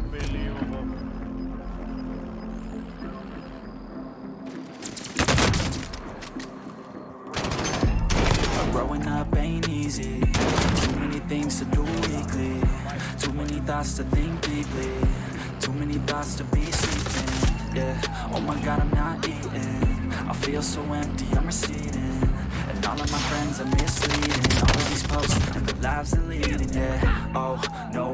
Unbelievable. Growing up ain't easy. Too many things to do weekly. Too many thoughts to think deeply. Too many thoughts to be sleeping. Yeah, oh my god I'm not eating. I feel so empty, I'm receding. And all of my friends are misleading. All of these posts and the lives they're leading Yeah, oh no